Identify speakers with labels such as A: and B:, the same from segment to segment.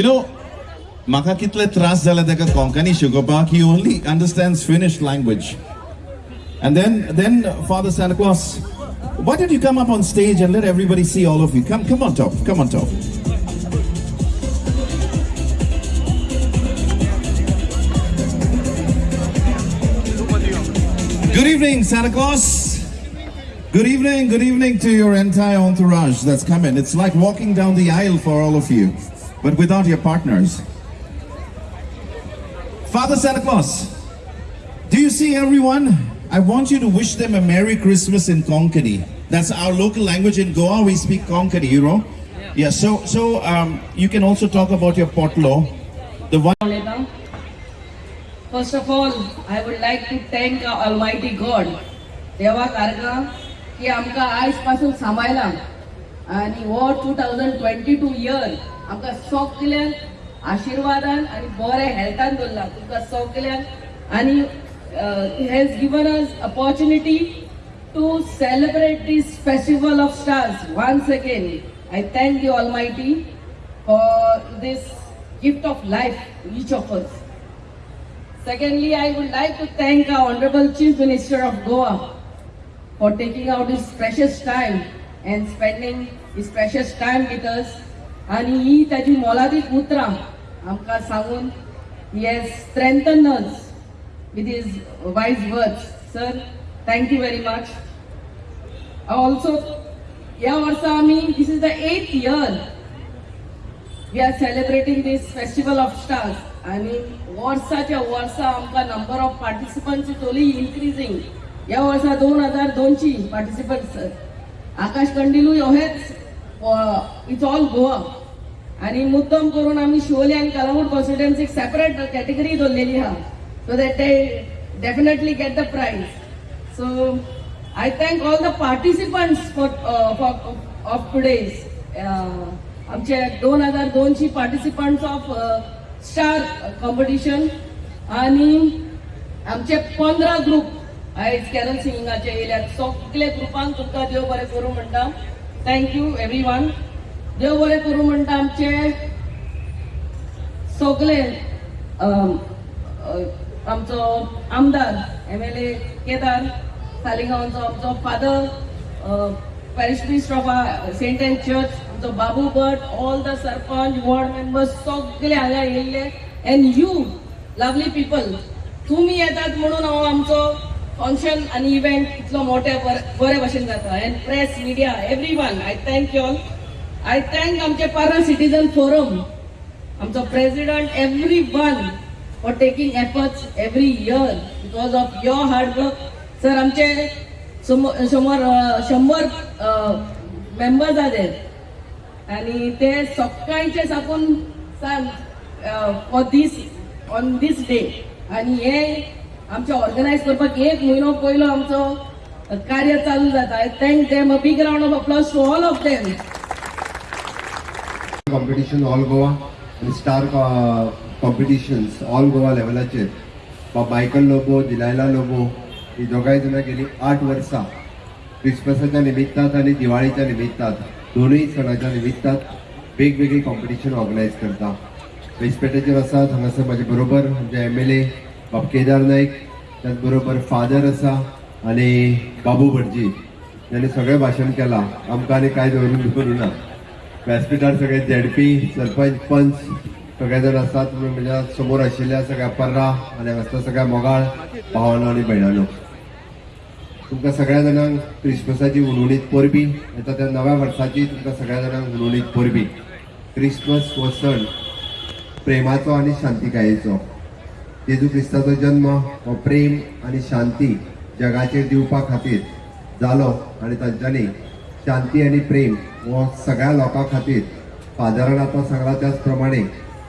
A: You know, Maka kitle tras zala teka Konkani Shugopar, he only understands Finnish language. And then, then uh, Father Santa Claus, why don't you come up on stage and let everybody see all of you? Come, come on top, come on top. Good evening, Santa Claus. Good evening, good evening to your entire entourage that's coming. It's like walking down the aisle for all of you but without your partners. Father Santa Claus, do you see everyone? I want you to wish them a Merry Christmas in Konkani. That's our local language in Goa. We speak Konkani, you know. Yeah. so so um, you can also talk about your potlo. The one.
B: Leda. First of all, I would like to thank our Almighty God. देवा कारगा की आमकां आयज पासून सांबाळला आनी हो two thousand twenty two year आमकां सगल्यांक आशिर्वादान आनी बरे हेल्थान दवरला तुमकां सगल्यांक आनी has given us opportunity to celebrate this festival of stars once again I thank you almighty for this gift of life to each of us. Secondly, I would like to thank our Honorable Chief Minister of Goa for taking out his precious time and spending his precious time with us. आणि ही त्याची मोलादीक उतरां आमकां सांगून हे strengthen with is wise words sir thank you very much also या वर्सा आम्ही this is the eighth year we are celebrating this festival of stars आणि वर्साच्या वर्सा आमकां नंबर ऑफ पार्टिसिपंट टोली इन्क्रिजींग ह्या वर्सा दोन हजार दोनशीं पार्टिसिपंट सर आकाश कंडिलूय हेच इट्स ऑल गोवा आणि मुद्दम करून आम्ही शिवोली आणि कलामूर कॉन्स्टिट्युएन्सीक सेपरेट कॅटेगरी दवरलेली आहा सो दॅट ते definitely get the prize so I thank all the participants for of today's आमचे दोन हजार दोनशी पार्टिसिपंट्स ऑफ स्टार कॉम्पिटिशन आणि आमचे पंदरा ग्रुप आयज कॅरल सिंगिंगाचे येयल्यात सगळे ग्रुपांक तुमकां देव बरें करूं म्हणटा थँक्यू एवरी वन देव बरें करूं म्हणटा आमचे सगळे आमचो आमदार एम एल ए केदार सालिगांवचो आमचो father parish minister of saint Anne church आमचो Babu Bhat all the sarpanch ward members सगळे हांगा येयल्ले अँड यू लवली पीपल तुम्ही येतात म्हणून हांव आमचो फंक्शन आनी इव्हेंट इतलो मोठ्या बरे भाशेन जाता. And press media every one I thank you all I thank आमचे पारा सिटीजन फोरम आमचो president every one for taking efforts every year because of your hard work sir आमचे समोर शंबर मेंबर्स आहेत आणि ते सकाळचे साकून सांग for this on this day आणि हे आमचे ऑर्गनायज करपाक एक म्हयनो पयलो आमचो कार्य चालू जाता. I thank them a big round of applause to all of them
C: competition all Goa आणि स्टार कॉम्पिटिशन्स ऑल गोवा लेवलाचेर मायकल लोबो दिलायला लोबो ही दोगांय जाणां गेली आठ वर्सां क्रिसमसाच्या निमित्तात आणि दिवाळीच्या निमित्तात दोनूय सणाच्या निमित्तात वेगवेगळी कॉम्पिटिशन ऑर्गनायज करता वेस्पेटेचेर आसात हांगासर म्हाजे बरोबर आमचे एम एल ए बाब केदार नायक त्याच बरोबर फादर आसा आनी बाबू भटजी ज्याने सगळें भाशण केलां आमकां आनी कांय दवरून ना व्यासपीठार सगळे झेडपी सरपंच पंच सगळे जण असतात म्हणजे समोर आशिल्ल्या सगळ्या पर्रा आनी हांगासर सगळ्या मोगाळ भावानो आनी भयणांनो तुमकां सगळ्या जाणांक क्रिसमसाची उणवणीत परबी येता त्या नव्या वर्साची तुमकां सगळ्या जाणांक उणवणीत परबी. क्रिसमस हो सण प्रेमाचो आनी शांतिकायेचो. जेजू क्रिस्ताचो जन्म हो प्रेम आनी शांती जगाचेर दिवपा खातीर जालो आनी तांच्यांनी शांती आनी प्रेम हो सगळ्या लोकां खातीर फादरान आतां सांगला त्याच प्रमाणे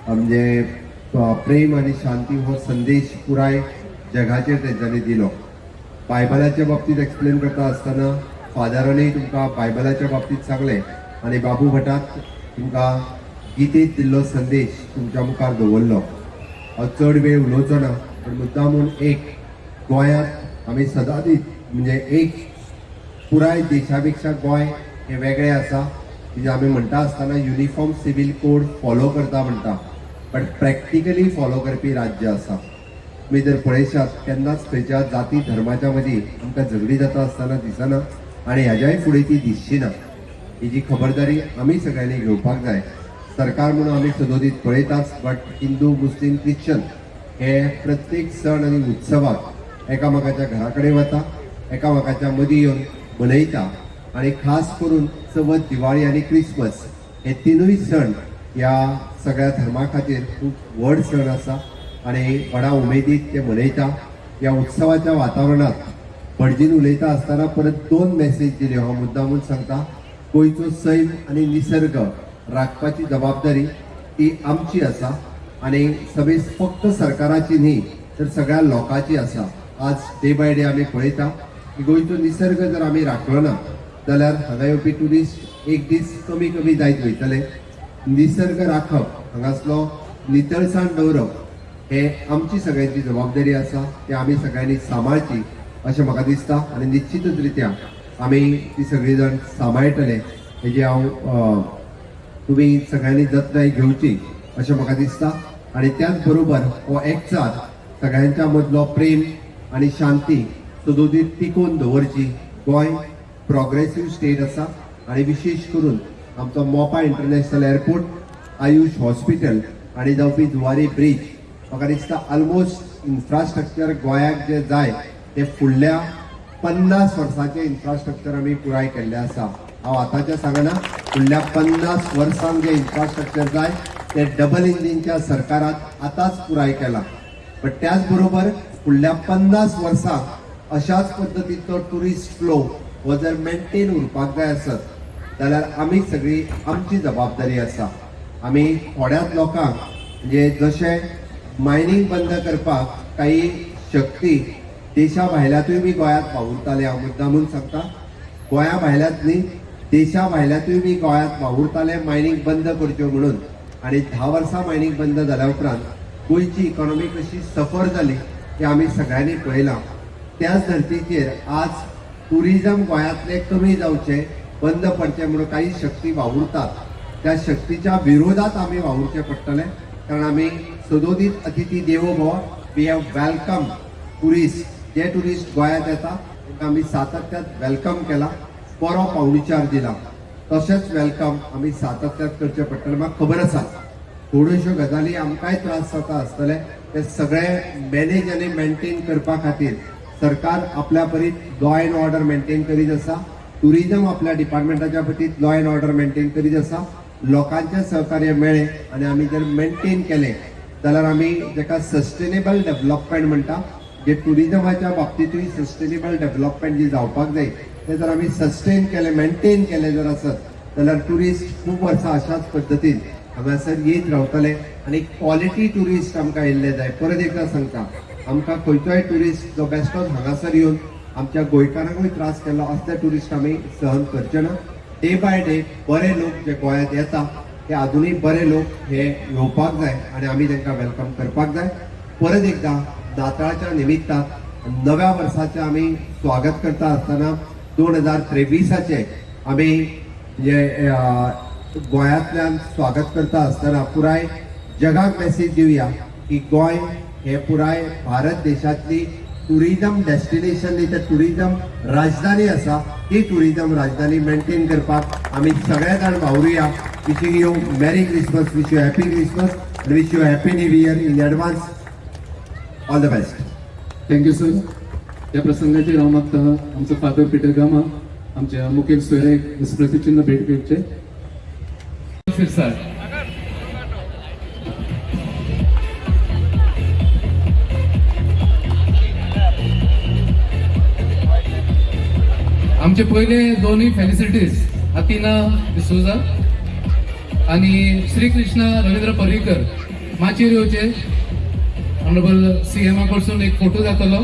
C: म्हणजे प्रेम आनी शांती हो संदेश पुराय जगाचेर त्यांच्यानी दिलो. बायबलाच्या बाबतीत एक्सप्लेन करता आसतना फादरानूय तुमकां बायबलाच्या बाबतीत सांगलें आनी बाबू भटाक तुमकां गीतेत दिल्लो संदेश तुमच्या मुखार दवरलो. हांव चड वेळ उलोवचो ना पण मुद्दामून एक गोंयांत आमी सदांच म्हणजे एक पुराय देशा पेक्षा गोंय हे वेगळें आसा. म्हणजे आमी म्हणटा आसतना युनिफॉर्म सिवील कोड फॉलो करता म्हणटा. बट प्रॅक्टिकली फॉलो करपी राज्य आसा. तुमी जर पळयशात केन्नाच खंयच्या जाती धर्माच्या मदीं आमकां झगडी जाता आसतना दिसना आनी हेज्याय फुडें ती दिसची ना हेजी खबरदारी आमी सगळ्यांनी घेवपाक जाय. सरकार म्हणून आमी सदोदीत पळयताच बट हिंदू मुस्लीम ख्रिश्चन हे प्रत्येक सण आनी उत्सवाक एकामेकाच्या घरा कडेन वता एकामेकाच्या मदीं येवन मनयता आनी खास करून चवथ दिवाळी आनी क्रिसमस हे तिनूय सण ह्या सगळ्या धर्मा खातीर खूब व्हड सण आसा. आनी व्हडा उमेदीत ते मनयता ह्या उत्सवाच्या वातावरणात भटजीन उलयता आसतना परत दोन मेसेज दिल्यो हांव मुद्दामून सांगता गोंयचो सैम आनी निसर्ग राखपाची जबाबदारी ती आमची आसा. आनी सगळी फक्त सरकाराची न्ही तर सगळ्या लोकांची आसा. आज डे बाय डे आमी पळयता की गोंयचो निसर्ग जर आमी राखलो ना जाल्यार हांगा येवपी ट्युरिस्ट एक दीस कमी कमी जायत वयतले. निसर्ग राखप हांगासलो नितळसाण दवरप हे आमची सगळ्यांची जबाबदारी आसा ती आमी सगळ्यांनी सांबाळची अशें म्हाका दिसता. आनी निश्चितच रित्या आमी ती सगळी जाण सांबाळटले हेजी हांव तुमी सगळ्यांनी जतनाय घेवची अशें म्हाका दिसता. आनी त्याच बरोबर हो एकचार सगळ्यांच्या मदलो प्रेम आनी शांती सदोदीत टिकोवन दवरची गोंय प्रोग्रेसीव स्टेट आसा आनी विशेश करून आमचो Mopa international airport AYUSH hospital आनी जावपी जुवारी ब्रीज म्हाका दिसता ऑलमोस्ट इन्फ्रास्ट्रक्चर गोंयाक जे जाय ते फुडल्या पन्नास वर्सांचे इन्फ्रास्ट्रक्चर आमी पुराय केल्ले आसा हांव आतांचे सांगना फुडल्या पन्नास वर्सांक जे इन्फ्रास्ट्रक्चर जाय ते डबल इंजिनच्या सरकारात आतांच पुराय केला. पण त्याच बरोबर फुडल्या पन्नास वर्सांक अशाच पद्दतीचो टुरिस्ट फ्लो हो जर मेंटेन उरपाक जाय आसत जाल्यार आमी सगळी आमची जबाबदारी आसा. आमी थोड्याच लोकांक म्हणजे जशें मायनींग बंद करपाक काही शक्ती देशा भायल्यातूय बी गोंयांत वावुरताले हांव मुद्दामून सांगता. गोंया भायल्यात न्ही देशा भायल्यातूय बी गोंयांत वावुरताले मायनींग बंद करच्यो म्हणून. आनी धा वर्सां मायनींग बंद जाल्या उपरांत गोंयची इकॉनॉमी कशी सफर जाली हे आमी सगळ्यांनी पळयलां. त्याच धर्तीचेर आज टुरिजम गोंयांतले कमी जावचे बंद पडचे म्हणून काही शक्ती वावुरतात. त्या शक्तीच्या विरोधात आमी वावुरचे पडटले कारण आमी सदोदीत अतिथी देवो भव. वी हॅव वेलकम टुरिस्ट जे टुरिस्ट गोंयांत येता तांकां आमी सातत्यात वेलकम केला. बरो पावणीचार दिला. तशेंच वेलकम आमी सातत्यात करचे पडटले म्हाका खबर आसा थोड्योश्यो गजाली आमकांय त्रास जाता आसतले ते सगळे मॅनेज आनी मेंटेन करपा खातीर सरकार आपल्या परीत लॉ अँड ऑर्डर मेंटेन करीत आसा टुरिझम आपल्या डिपार्टमेंटाच्या पतीत लॉ अँड ऑर्डर मेंटेन करीत आसा लोकांचे सहकार्य मेळ्ळे आनी आमी जर मेंटेन केले जाल्यार आमी जेका सस्टेनेबल डेव्हलपमेंट म्हणटा जे टुरिजमाच्या बाबतीतूय सस्टेनेबल डेव्हलपमेंट जी जावपाक जाय ते जर आमी सस्टेन केले मेंटेन केले जर आसत जाल्यार टुरिस्ट खूब वर्सां अशाच पद्दतीन हांगासर येत रावतले. आनी क्वॉलिटी टुरिस्ट आमकां येयल्ले जाय. परत एकदा सांगता आमकां खंयचोय टुरिस्ट जो बेश्टोच हांगासर येवन आमच्या गोंयकारांकूय त्रास केलो असले टुरिस्ट आमी सहन करचे ना. डे बाय डे बरे लोक जे गोंयांत येता ते अजूनही बरे लोक हे येवपाक जाय आनी आमी तांकां वेलकम करपाक जाय. परत एकदा नाताळच्या निमित्तान नव्या वर्साचें आमी स्वागत करता आसतना दोन हजार त्रेविसाचे आमी जे गोंयांतल्यान स्वागत करता आसतना पुराय जगाक मेसेज दिवया की गोंय हे पुराय भारत देशातली टुरिजम डेस्टिनेशन न्ही तर टुरिजम राजधानी आसा ती टुरिजम राजधानी मेंटेन करपाक आमी सगळे जाण वावरुया. Wishing you merry Christmas wish you happy Christmas wish you happy new year in advance all the best
D: thank you sir या प्रसंगाचेर हांव मागता आमचो फादर पिटर गामा आमच्या मुखेल सोयऱ्याक स्मृतीचिन्ह भेट घेवचे सर आमचे पहिले दोन्ही फेलिसिटीज अतिना डिसोजा आणि श्रीकृष्ण रवींद्र पर्रीकर माचेरियोचे ऑनरेबल सी एमा कडसून एक फोटो जातलो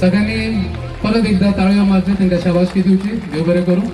D: सगळ्यांनी परत एकदा ताळयो मारचे तांकां शाबासकी दिवची देव बरें करूं